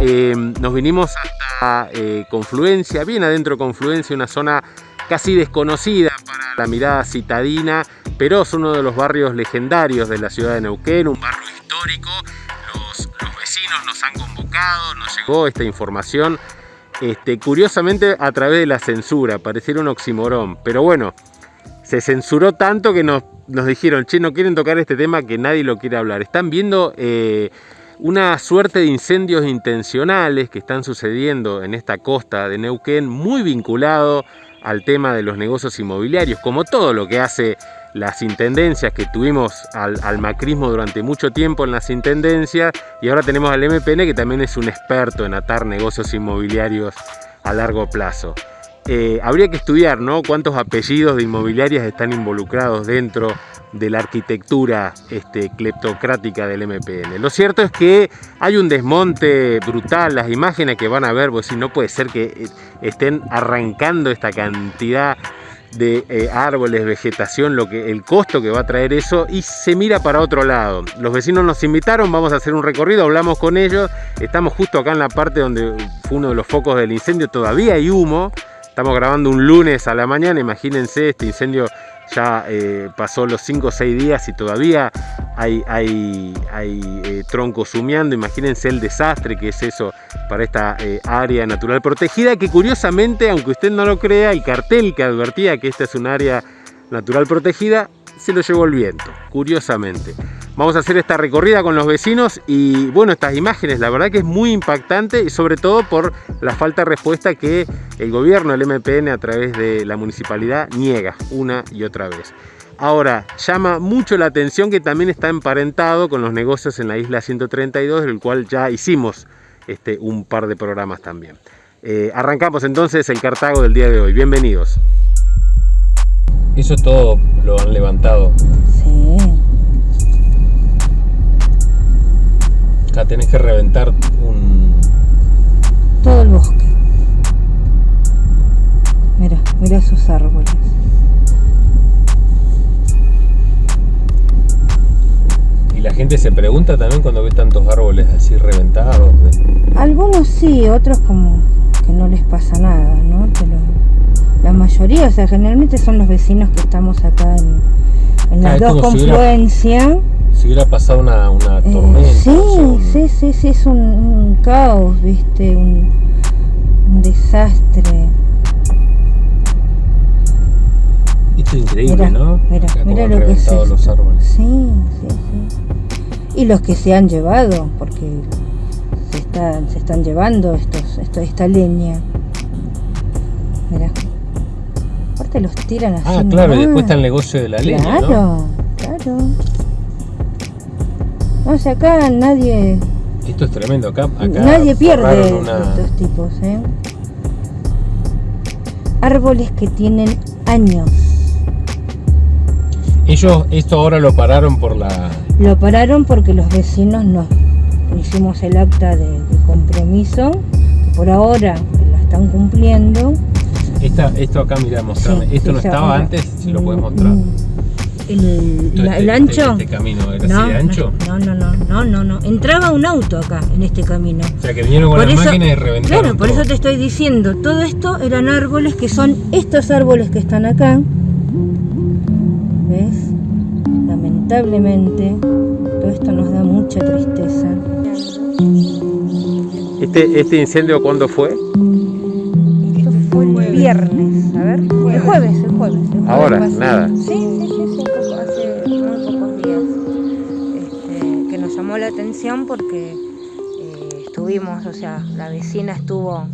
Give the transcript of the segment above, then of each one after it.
Eh, nos vinimos hasta eh, Confluencia, bien adentro de Confluencia, una zona casi desconocida para la mirada citadina, pero es uno de los barrios legendarios de la ciudad de Neuquén, un barrio histórico. Los, los vecinos nos han convocado, nos llegó esta información, este, curiosamente a través de la censura, pareciera un oximorón, pero bueno, se censuró tanto que nos, nos dijeron, che, no quieren tocar este tema que nadie lo quiere hablar. Están viendo eh, una suerte de incendios intencionales que están sucediendo en esta costa de Neuquén, muy vinculado al tema de los negocios inmobiliarios, como todo lo que hace las intendencias que tuvimos al, al, macrismo durante mucho tiempo en las intendencias y ahora tenemos al MPN que también es un experto en atar negocios inmobiliarios a largo plazo. Eh, habría que estudiar ¿no? cuántos apellidos de inmobiliarias están involucrados dentro de la arquitectura este, cleptocrática del MPN. Lo cierto es que hay un desmonte brutal, las imágenes que van a ver, pues no puede ser que eh, estén arrancando esta cantidad de eh, árboles, vegetación, lo que, el costo que va a traer eso y se mira para otro lado. Los vecinos nos invitaron, vamos a hacer un recorrido, hablamos con ellos, estamos justo acá en la parte donde fue uno de los focos del incendio, todavía hay humo, Estamos grabando un lunes a la mañana, imagínense, este incendio ya eh, pasó los 5 o 6 días y todavía hay, eh, troncos humeando. Imagínense el desastre que es eso para esta eh, área natural protegida, que curiosamente, aunque usted no lo crea, el cartel que advertía que esta es un área natural protegida, se lo llevó el viento, curiosamente. Vamos a hacer esta recorrida con los vecinos y bueno, estas imágenes la verdad que es muy impactante y sobre todo por la falta de respuesta que el gobierno, el MPN a través de la municipalidad niega una y otra vez. Ahora, llama mucho la atención que también está emparentado con los negocios en la isla 132, del cual ya hicimos este, un par de programas también. Eh, arrancamos entonces el Cartago del día de hoy. Bienvenidos. Eso todo lo han levantado. Acá tenés que reventar un... Todo el bosque. Mira, mira esos árboles. Y la gente se pregunta también cuando ve tantos árboles así reventados. Algunos sí, otros como que no les pasa nada, ¿no? Pero la mayoría, o sea, generalmente son los vecinos que estamos acá en, en las Ah, dos como si hubiera- confluencias. Si hubiera pasado una, una Eh, tormenta. sí, sé, un- sí, sí, sí, es un, un caos, viste, un, un desastre. Esto es increíble, ¿no? mira, mira lo que es reventado los esto. árboles. Sí, sí, sí. Y los que se han llevado, porque se están, se están llevando estos, esto, esta leña. Mira. Aparte los tiran así. Ah, claro, y después está el negocio de la leña, Claro, ¿no? claro. No, o sea, acá nadie, Esto es tremendo. Acá, acá nadie pierde una... estos tipos, ¿eh? Árboles que tienen años. Ellos esto ahora lo pararon por la... Lo pararon porque los vecinos nos hicimos el acta de, de compromiso, que por ahora la están cumpliendo. Esta, esto acá, mirá, mostrame. Sí, esto no estaba ahora. antes, si lo puedes Mm, mostrar. El, Esto, la- el ancho. Este, camino era no, así de ancho. No, no, no, no, no, no. Entraba un auto acá, en este camino. O sea que vinieron con Por las eso- máquinas y reventaron Claro, por todo. eso te estoy diciendo, todo esto eran árboles que son estos árboles que están acá. ¿Ves? Lamentablemente, todo esto nos da mucha tristeza. Este, ¿Este incendio cuándo fue? Esto fue el viernes, a ver, el jueves, el jueves. el jueves Ahora, pasado. nada. Sí, sí, llamó la atención porque eh, estuvimos, o sea, la vecina estuvo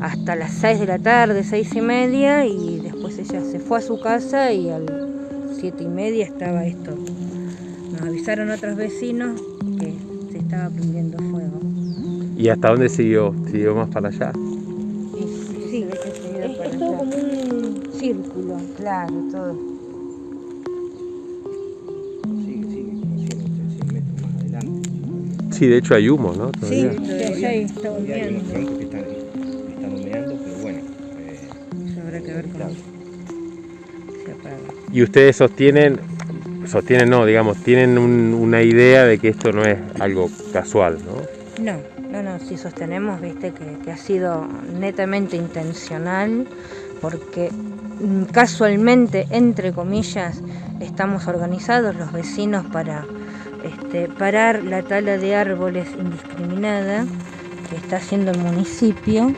hasta las 6 de la tarde, seis y media, y después ella se fue a su casa y a las 7 y media estaba esto. Nos avisaron otros vecinos que se estaba prendiendo fuego. ¿Y hasta dónde siguió? ¿Siguió más para allá? Sí, es, es todo como un círculo. Claro, todo. Sí, de hecho hay humo, ¿no? Sí, Todavía. ahí está Y hay unos volviendo. troncos que están, están humeando, pero bueno. eh, Eso habrá que ver cómo Claro. se apaga. Y ustedes sostienen, sostienen, no, digamos, tienen un- una idea de que esto no es algo casual, ¿no? No, no, no, sí sostenemos, viste, que, que ha sido netamente intencional, porque mm, casualmente, entre comillas, estamos organizados los vecinos para este, parar la tala de árboles indiscriminada que está haciendo el municipio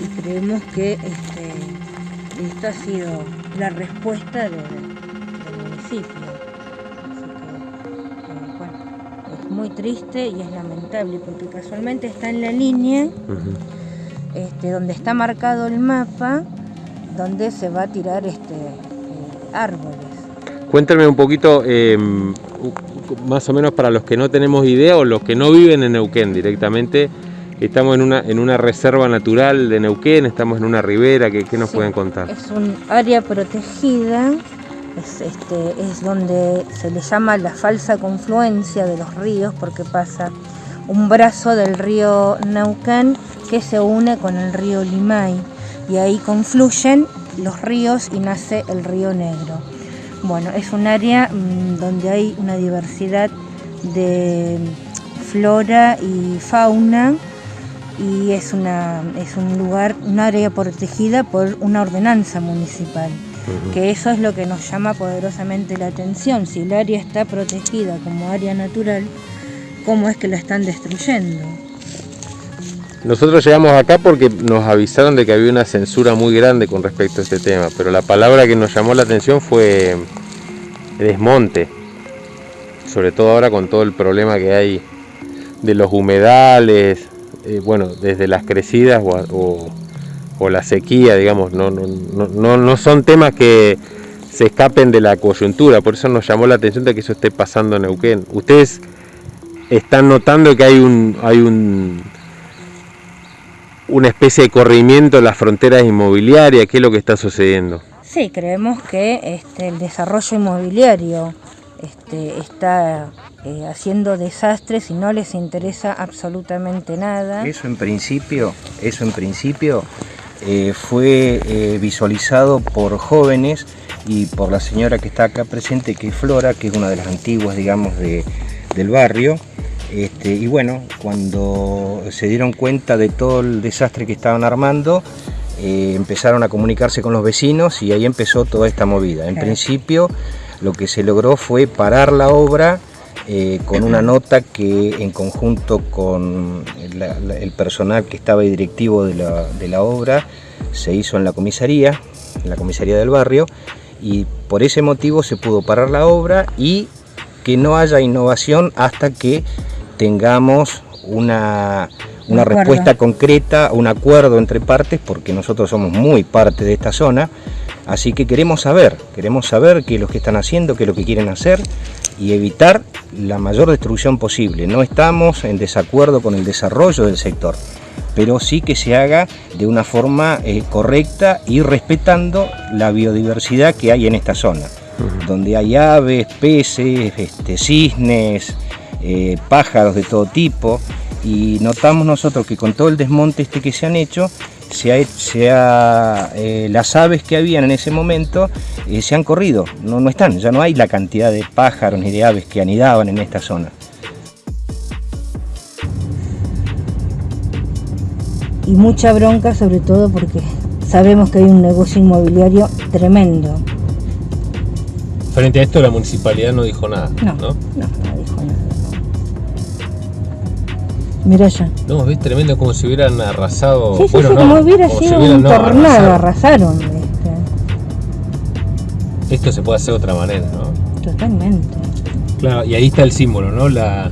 y creemos que este, esto ha sido la respuesta de- del municipio. Así que, eh, bueno, es muy triste y es lamentable porque casualmente está en la línea este, donde está marcado el mapa donde se va a tirar este eh, árboles. Cuéntame un poquito, eh, más o menos para los que no tenemos idea o los que no viven en Neuquén directamente, estamos en una, en una reserva natural de Neuquén, estamos en una ribera, ¿qué, qué nos Sí, pueden contar? Es un área protegida, es, este, es donde se le llama la falsa confluencia de los ríos porque pasa un brazo del río Neuquén que se une con el río Limay y ahí confluyen los ríos y nace el río Negro. Bueno, es un área mm, donde hay una diversidad de flora y fauna y es, una, es un lugar, un área protegida por una ordenanza municipal, que eso es lo que nos llama poderosamente la atención. Si el área está protegida como área natural, ¿cómo es que la están destruyendo? Nosotros llegamos acá porque nos avisaron de que había una censura muy grande con respecto a este tema, pero la palabra que nos llamó la atención fue desmonte, sobre todo ahora con todo el problema que hay de los humedales, eh, bueno, desde las crecidas o, la sequía, digamos, no, no, no, no- no son temas que se escapen de la coyuntura, por eso nos llamó la atención de que eso esté pasando en Neuquén. Ustedes están notando que hay un, hay un, una especie de corrimiento en las fronteras inmobiliarias, ¿qué es lo que está sucediendo? Sí, creemos que este, el desarrollo inmobiliario este, está eh, haciendo desastres y no les interesa absolutamente nada. Eso en principio, eso en principio eh, fue eh, visualizado por jóvenes y por la señora que está acá presente, que es Flora, que es una de las antiguas, digamos, de- del barrio. Este, y bueno, cuando se dieron cuenta de todo el desastre que estaban armando, eh, empezaron a comunicarse con los vecinos y ahí empezó toda esta movida. En Claro. principio, lo que se logró fue parar la obra eh, con una nota que en conjunto con la- la- el personal que estaba ahí directivo de la, de la obra se hizo en la comisaría, en la comisaría del barrio, y por ese motivo se pudo parar la obra y que no haya innovación hasta que tengamos una, una respuesta concreta, un acuerdo entre partes, porque nosotros somos muy parte de esta zona, así que queremos saber, queremos saber qué es lo que están haciendo, qué es lo que quieren hacer y evitar la mayor destrucción posible. No estamos en desacuerdo con el desarrollo del sector, pero sí que se haga de una forma eh, correcta y respetando la biodiversidad que hay en esta zona, donde hay aves, peces, este, cisnes, eh, pájaros de todo tipo, y notamos nosotros que con todo el desmonte este que se han hecho, se ha, se ha, eh, las aves que habían en ese momento eh, se han corrido, no, no están, ya no hay la cantidad de pájaros ni de aves que anidaban en esta zona. Y mucha bronca sobre todo porque sabemos que hay un negocio inmobiliario tremendo. Frente a esto la municipalidad no dijo nada, No, ¿no? no, no dijo nada. Mira ya. No, ves tremendo como si hubieran arrasado. Sí, sí, bueno, sí, no, como hubiera si sido hubieran- un no, tornado, arrasaron. arrasaron. este, Esto se puede hacer de otra manera, ¿no? totalmente. Claro, y ahí está el símbolo, ¿no? La,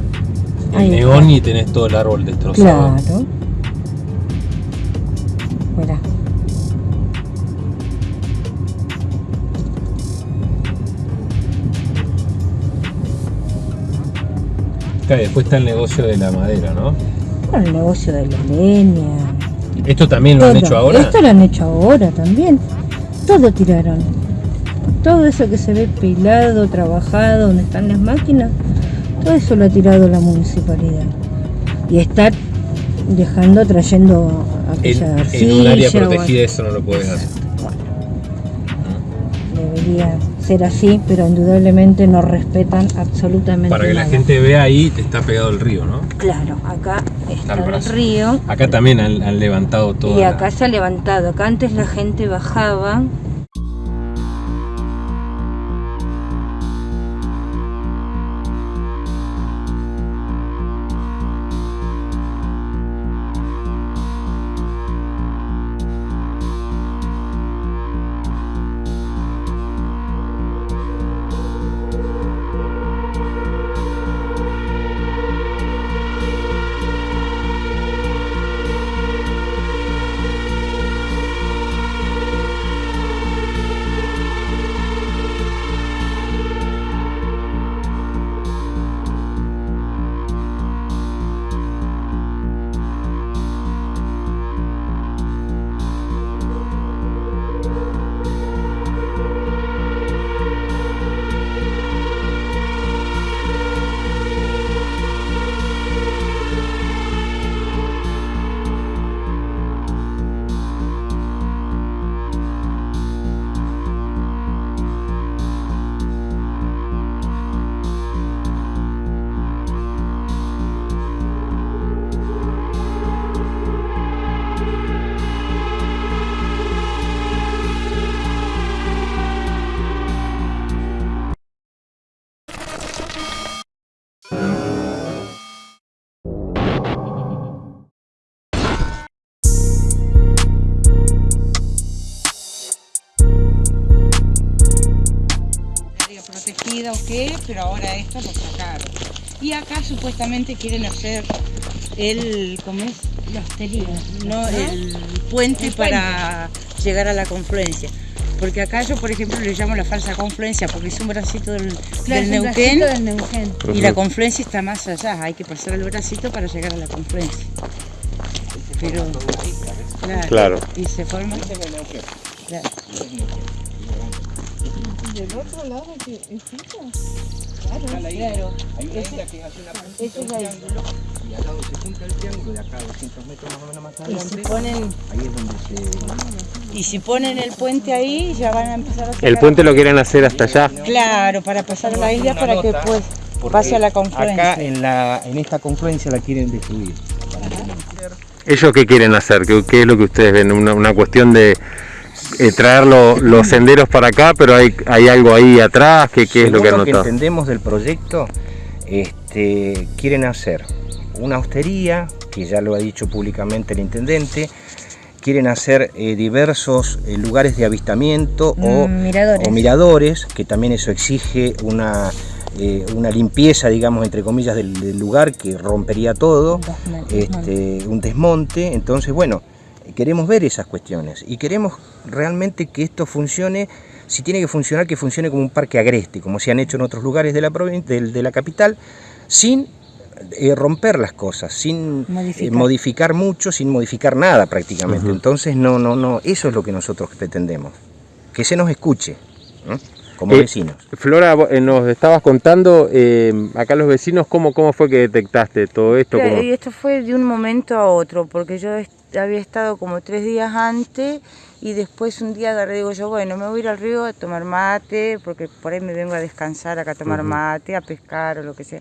el Ahí neón está. y tenés todo el árbol destrozado. Claro. Mirá. Y después está el negocio de la madera, ¿no? Bueno, el negocio de la leña. ¿Esto también lo han hecho ahora? Esto lo han hecho ahora también. Todo tiraron. Todo eso que se ve pelado, trabajado, donde están las máquinas, todo eso lo ha tirado la municipalidad. Y está dejando, trayendo En, aquella en un área arcilla o protegida eso no lo podés hacer. debería ser así, pero indudablemente no respetan absolutamente Para que la gente vea ahí, te está pegado el río, ¿no? Claro, acá está el río Acá también han, han levantado todo. y acá se ha levantado. Acá antes la gente bajaba pero ahora esto lo sacaron. Y acá supuestamente quieren hacer el, ¿cómo es? la hostería. No, el puente para llegar a la confluencia. Porque acá yo, por ejemplo, le llamo la falsa confluencia porque es un bracito del, del Neuquén del Neuquén. y la confluencia está más allá. Hay que pasar el bracito para llegar a la confluencia. Pero, claro, Claro. y se forma. Claro. Claro. Hay una isla que hace una Esa es isla. y al lado se junta el triángulo de acá 200 metros más o menos más Y si adelante. ponen, Ahí es donde se... y si ponen el puente ahí, ya van a empezar a sacar El puente lo quieren hacer hasta allá. Claro, para pasar la isla para que pues porque pase a la confluencia. Acá en, la, en esta confluencia la quieren destruir. ¿Ellos qué quieren hacer? ¿Qué, qué es lo que ustedes ven? ¿Una, una cuestión de eh, traer lo- los senderos para acá, pero hay, hay algo ahí atrás? ¿Qué, qué es lo que han lo que notado? entendemos del proyecto, este, quieren hacer una hostería, que ya lo ha dicho públicamente el intendente, quieren hacer eh, diversos eh, lugares de avistamiento o, Mm, miradores. o miradores, que también eso exige una, eh, una limpieza, digamos, entre comillas, del, del lugar que rompería todo, este, un desmonte. Entonces, bueno, queremos ver esas cuestiones y queremos realmente que esto funcione, si tiene que funcionar, que funcione como un parque agreste, como se han hecho en otros lugares de la, del- de la capital, sin eh, romper las cosas, sin eh, Modificar. mucho, sin modificar nada prácticamente. Entonces, no, no, no, eso es lo que nosotros pretendemos, que se nos escuche, ¿no? como Eh, vecinos. Flora, vos, nos estabas contando eh, acá los vecinos, ¿cómo, ¿cómo fue que detectaste todo esto? Claro, ¿Cómo- y esto fue de un momento a otro, porque yo había estado como tres días antes y después un día agarré digo yo, bueno, me voy a ir al río a tomar mate, porque por ahí me vengo a descansar acá a tomar mate, a pescar o lo que sea.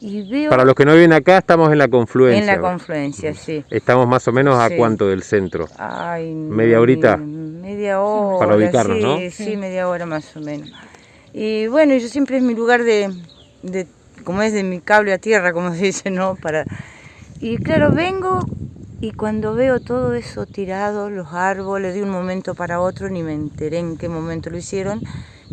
Y veo Para los que no viven acá, estamos en la confluencia. en la confluencia, sí. Estamos más o menos a Sí. cuánto del centro. Ay, ¿Media horita? Media hora. Para ubicarnos, sí, ¿no? Sí, media hora más o menos. Y bueno, yo siempre es mi lugar de, de como es de mi cable a tierra, como se dice, ¿no? Para... Y claro, vengo y cuando veo todo eso tirado, los árboles, de un momento para otro, ni me enteré en qué momento lo hicieron,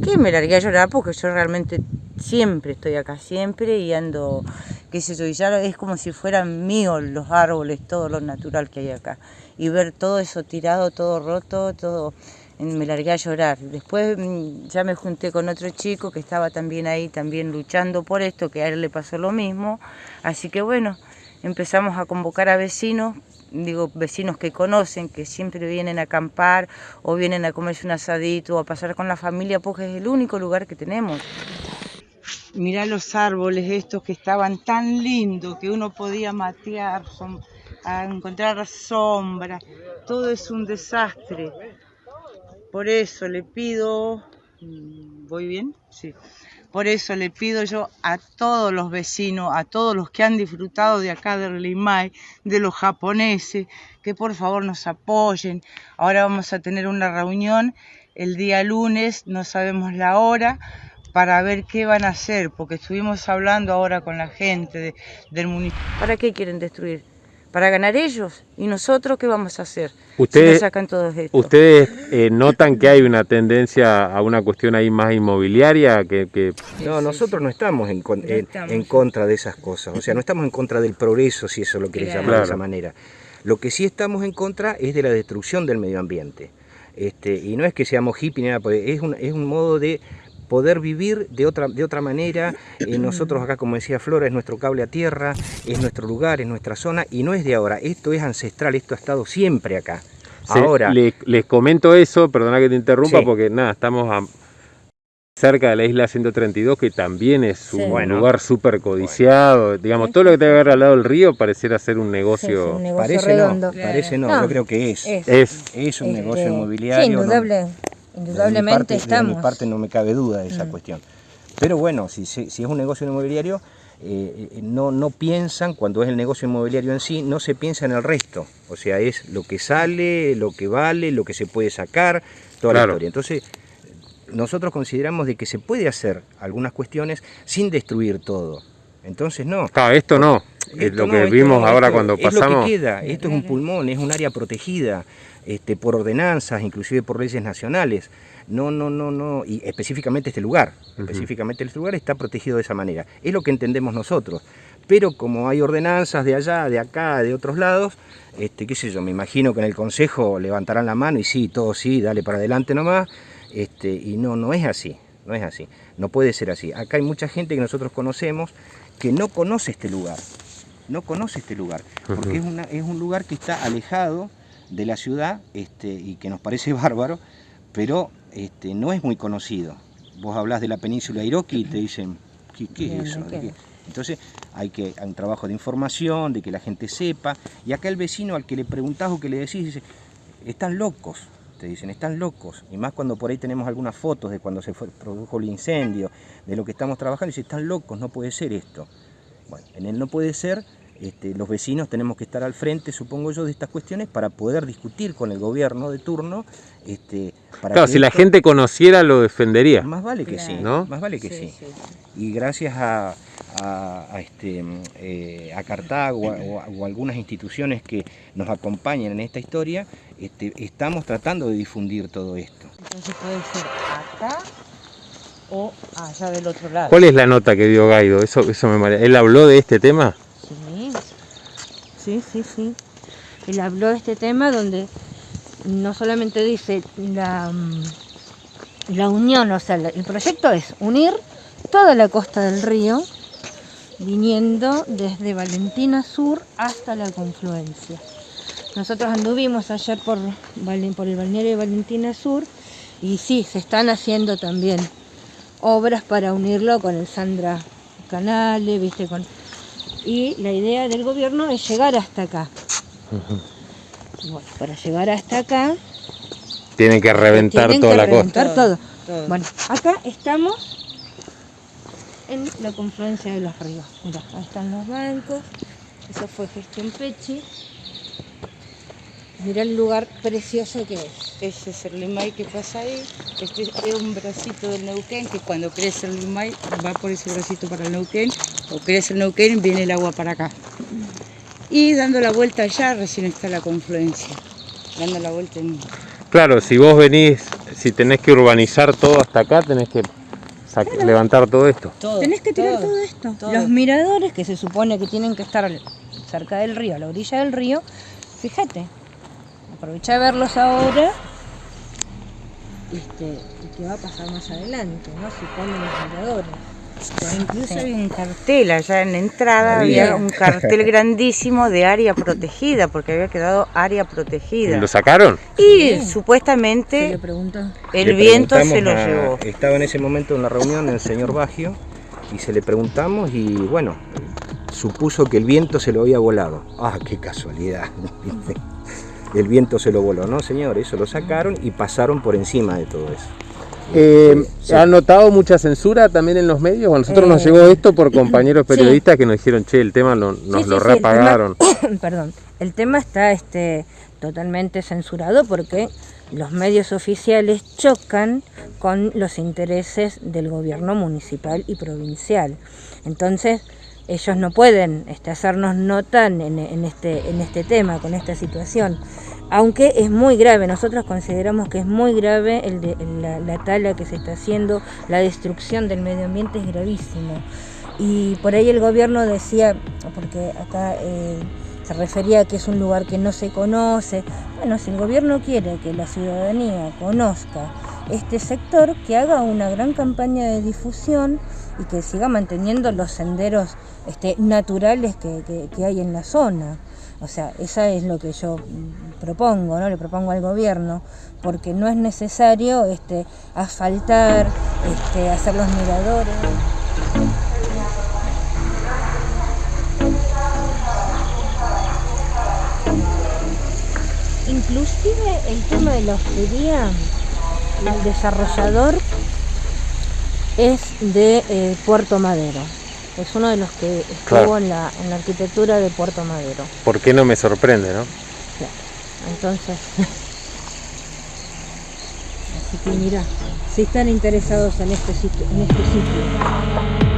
que me largué a llorar porque yo realmente siempre estoy acá, siempre y ando, qué sé yo, y ya es como si fueran míos los árboles, todo lo natural que hay acá. Y ver todo eso tirado, todo roto, todo, me largué a llorar. Después mm, ya me junté con otro chico que estaba también ahí, también luchando por esto, que a él le pasó lo mismo. Así que bueno, empezamos a convocar a vecinos, digo vecinos que conocen, que siempre vienen a acampar o vienen a comerse un asadito o a pasar con la familia, porque es el único lugar que tenemos. Mirá los árboles estos que estaban tan lindos que uno podía matear, a encontrar sombra. Todo es un desastre. Por eso le pido Mm, ¿Voy bien? Sí. Por eso le pido yo a todos los vecinos, a todos los que han disfrutado de acá del Limay, de los japoneses, que por favor nos apoyen. Ahora vamos a tener una reunión el día lunes, no sabemos la hora, para ver qué van a hacer, porque estuvimos hablando ahora con la gente de- del municipio. ¿Para qué quieren destruir? ¿Para ganar ellos? ¿Y nosotros qué vamos a hacer? si Ustedes- nos sacan todos esto. ¿Ustedes eh, notan que hay una tendencia a una cuestión ahí más inmobiliaria? Que, que- No, nosotros no estamos, en, con- No en- estamos. en contra de esas cosas, o sea, no estamos en contra del progreso, si eso lo querés Claro. llamar de esa manera. Lo que sí estamos en contra es de la destrucción del medio ambiente. Este, y no es que seamos hippies ni nada, porque es un, es un modo de poder vivir de otra, de otra manera. Eh, nosotros acá, como decía Flora, es nuestro cable a tierra, es nuestro lugar, es nuestra zona, y no es de ahora, esto es ancestral, esto ha estado siempre acá. se- Ahora, le- les comento eso, perdona que te interrumpa, Sí. porque nada, estamos a- cerca de la isla 132, que también es un. Bueno. lugar súper codiciado. Digamos, todo lo que te ver al lado del río pareciera ser un sí, negocio. un negocio parece redondo. no, parece no, No, yo creo que es. Es, Es, Es un Este, negocio inmobiliario. Sí, indudable, indudablemente parte- estamos. De mi parte no me cabe duda de esa Mm. cuestión. Pero bueno, si, si- si es un negocio inmobiliario, eh, eh, no, no piensan, cuando es el negocio inmobiliario en sí, no se piensa en el resto. O sea, es lo que sale, lo que vale, lo que se puede sacar, toda Claro. la historia. Entonces, nosotros consideramos de que se puede hacer algunas cuestiones sin destruir todo. Entonces, no. claro, esto no. Es lo no, que esto vimos no, ahora esto cuando es pasamos. Lo que queda. Esto es un pulmón, es un área protegida este, por ordenanzas, inclusive por leyes nacionales. No, no, no, no. Y específicamente este lugar. Específicamente este lugar está protegido de esa manera. Es lo que entendemos nosotros. Pero como hay ordenanzas de allá, de acá, de otros lados, este, qué sé yo, me imagino que en el consejo levantarán la mano y sí, todo sí, dale para adelante nomás. Este, y no, no es así. No es así. No puede ser así. Acá hay mucha gente que nosotros conocemos que no conoce este lugar no conoce este lugar, porque Ujú. es, una- es un lugar que está alejado de la ciudad este, y que nos parece bárbaro, pero este, no es muy conocido. Vos hablás de la península Iroqui y te dicen, ¿qué, qué Bien, es eso? ¿de ¿De qué? qué?". Entonces hay, que, hay un trabajo de información, de que la gente sepa, y acá el vecino al que le preguntás o que le decís, dice, están locos, te dicen, están locos. Y más cuando por ahí tenemos algunas fotos de cuando se fue- produjo el incendio, de lo que estamos trabajando, y dice, están locos, no puede ser esto. Bueno, en el no puede ser, este, los vecinos tenemos que estar al frente, supongo yo, de estas cuestiones para poder discutir con el gobierno de turno. Este, para Claro, que si la gente conociera, lo defendería. Más vale que sí, ¿no? Más vale que sí. Y gracias a, a- a este, eh, a Cartago o, a- o a algunas instituciones que nos acompañan en esta historia, este, estamos tratando de difundir todo esto. Entonces puede ser acá o allá del otro lado. ¿Cuál es la nota que dio Gaido? Eso, eso me marea. ¿Él habló de este tema? Sí, sí, sí. Él habló de este tema donde no solamente dice la, mm, la unión, o sea, el proyecto es unir toda la costa del río, viniendo desde Valentina Sur hasta la confluencia. Nosotros anduvimos ayer por, por el balneario de Valentina Sur y sí, se están haciendo también obras para unirlo con el Sandra Canale, viste, con y la idea del gobierno es llegar hasta acá. Bueno, para llegar hasta acá Tienen que reventar tienen toda que la costa. reventar todo. Todo. Bueno, acá estamos en la confluencia de los ríos. Mirá, ahí están los bancos. Eso fue gestión Pechi. Mirá el lugar precioso que es. Ese es el limay que pasa ahí. Este es un bracito del Neuquén que cuando crece el limay va por ese bracito para el Neuquén. O crece el Neuquén viene el agua para acá. Y dando la vuelta allá recién está la confluencia. Dando la vuelta en... Claro, si vos venís, si tenés que urbanizar todo hasta acá, tenés que levantar todo esto. Todo, Tenés que tirar todo, esto. todo. Los miradores que se supone que tienen que estar cerca del río, a la orilla del río, fíjate, aprovecha de verlos ahora este, y qué va a pasar más adelante, ¿no? Si ponen los miradores. Incluso había un cartel allá en la entrada, Había. había un cartel grandísimo de área protegida, porque había quedado área protegida. ¿Lo sacaron? Y supuestamente el Le viento se lo a- llevó. Estaba en ese momento en la reunión el señor Bagio y se le preguntamos y bueno, supuso que el viento se lo había volado. Ah, qué casualidad. el viento se lo voló, no señor, eso lo sacaron y pasaron por encima de todo eso. Eh, Sí. ¿Han notado mucha censura también en los medios? A nosotros nos Eh, llegó esto por compañeros sí. periodistas que nos dijeron, che, el tema lo- nos Sí, lo sí, sí, el repagaron. tema- perdón, el tema está este, totalmente censurado porque los medios oficiales chocan con los intereses del gobierno municipal y provincial. Entonces, ellos no pueden este, hacernos nota en, en este, en este tema, con esta situación. Aunque es muy grave, nosotros consideramos que es muy grave el de, la, la tala que se está haciendo, la destrucción del medio ambiente es gravísimo. Y por ahí el gobierno decía, porque acá eh, se refería a que es un lugar que no se conoce. Bueno, si el gobierno quiere que la ciudadanía conozca este sector, que haga una gran campaña de difusión y que siga manteniendo los senderos este, naturales que, hay en la zona. O sea, esa es lo que yo mm, propongo, ¿no? Le propongo al gobierno, porque no es necesario este, asfaltar, este, hacer los miradores. Inclusive el tema de la hostería, el desarrollador es de eh, Puerto Madero. Es uno de los que estuvo Claro. en, la, en la arquitectura de Puerto Madero. ¿Por qué no me sorprende, no? Entonces, así que mira, si están interesados en este sitio, en este sitio.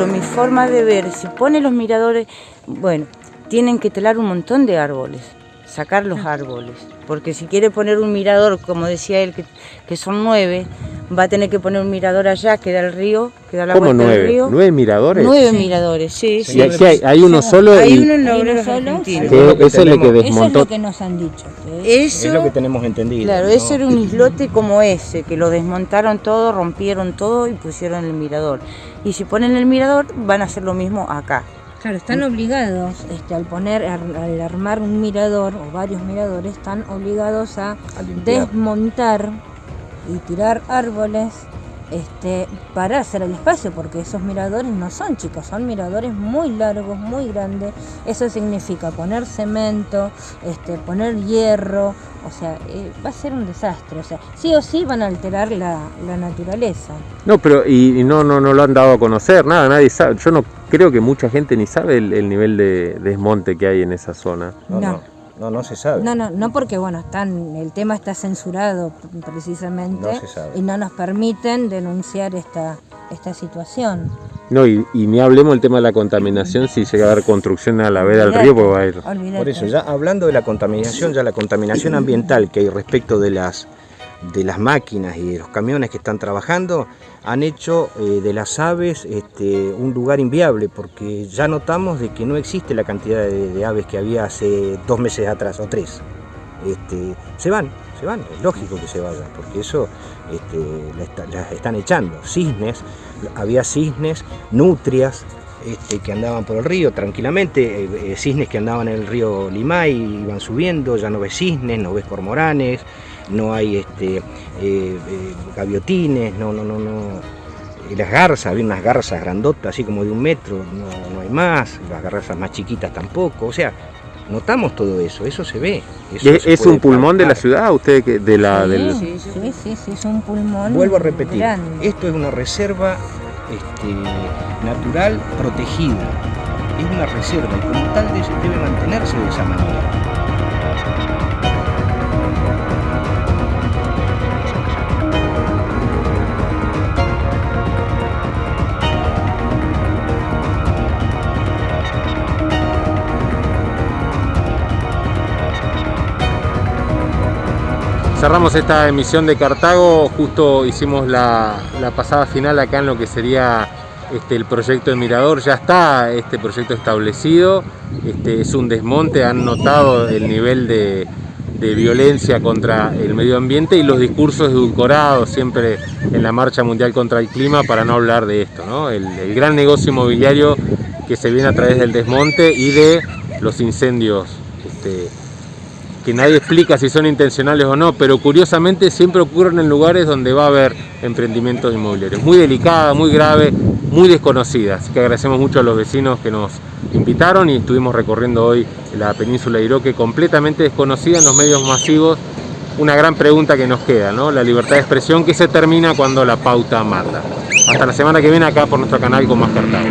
Pero mi forma de ver, si pone los miradores, bueno, tienen que talar un montón de árboles, sacar los árboles. Porque si quiere poner un mirador, como decía él, que, que son nueve, va a tener que poner un mirador allá, que da el río, que da la ¿Cómo vuelta del nueve? río. ¿Nueve miradores? Nueve miradores, sí, sí. Aquí hay, hay uno solo Hay y uno en Hay uno solo, que lo que es el que. Eso es lo que nos han dicho. Eso, Es lo que tenemos entendido. claro, ¿no? eso era un islote como ese, que lo desmontaron todo, rompieron todo y pusieron el mirador. Y si ponen el mirador, van a hacer lo mismo acá. Claro, están obligados, este, al poner, al armar un mirador o varios miradores, están obligados a desmontar y tirar árboles este, para hacer el espacio, porque esos miradores no son chicos, son miradores muy largos, muy grandes. Eso significa poner cemento, este, poner hierro, o sea, eh, va a ser un desastre. O sea, sí o sí van a alterar la, la naturaleza. No, pero y, y no, no, no lo han dado a conocer, nada, nadie sabe. Yo no creo que mucha gente ni sabe el, el nivel de desmonte que hay en esa zona. No, no, No. no, se sabe. No, no, no porque bueno, están, el tema está censurado precisamente No se sabe. y no nos permiten denunciar esta, esta situación. No, y, y ni hablemos del tema de la contaminación, si llega a haber construcción a la vera del río, pues va a ir. Por eso, ya hablando de la contaminación, ya la contaminación ambiental que hay respecto de las, de las máquinas y de los camiones que están trabajando, han hecho eh, de las aves este, un lugar inviable, porque ya notamos de que no existe la cantidad de, aves que había hace dos meses atrás o tres. Este, se van, se van, es lógico que se vayan, porque eso este, las están echando. Cisnes, había cisnes, nutrias, que andaban por el río tranquilamente, eh, eh, cisnes que andaban en el río Limay, iban subiendo, ya no ves cisnes, no ves cormoranes, no hay este, eh, gaviotines, no, no, no, no. las garzas, había unas garzas grandotas, así como de un metro, no, no hay más, las garzas más chiquitas tampoco, o sea, notamos todo eso, eso se ve. ¿Es, un pulmón de la ciudad? usted que de la, sí, sí, sí, sí, es un pulmón. Vuelvo a repetir, esto es una reserva este, natural protegida. Es una reserva y como tal debe mantenerse de esa manera. Cerramos esta emisión de Cartago, justo hicimos la, pasada final acá en lo que sería este, el proyecto de Mirador, ya está este proyecto establecido, este, es un desmonte, han notado el nivel de, violencia contra el medio ambiente y los discursos edulcorados siempre en la marcha mundial contra el clima para no hablar de esto, el, el gran negocio inmobiliario que se viene a través del desmonte y de los incendios este, que nadie explica si son intencionales o no, pero curiosamente siempre ocurren en lugares donde va a haber emprendimientos inmobiliarios. Muy delicada, muy grave, muy desconocida. Así que agradecemos mucho a los vecinos que nos invitaron y estuvimos recorriendo hoy la península de Iroque completamente desconocida en los medios masivos. Una gran pregunta que nos queda, ¿no? La libertad de expresión que se termina cuando la pauta mata. Hasta la semana que viene acá por nuestro canal con más Cartago.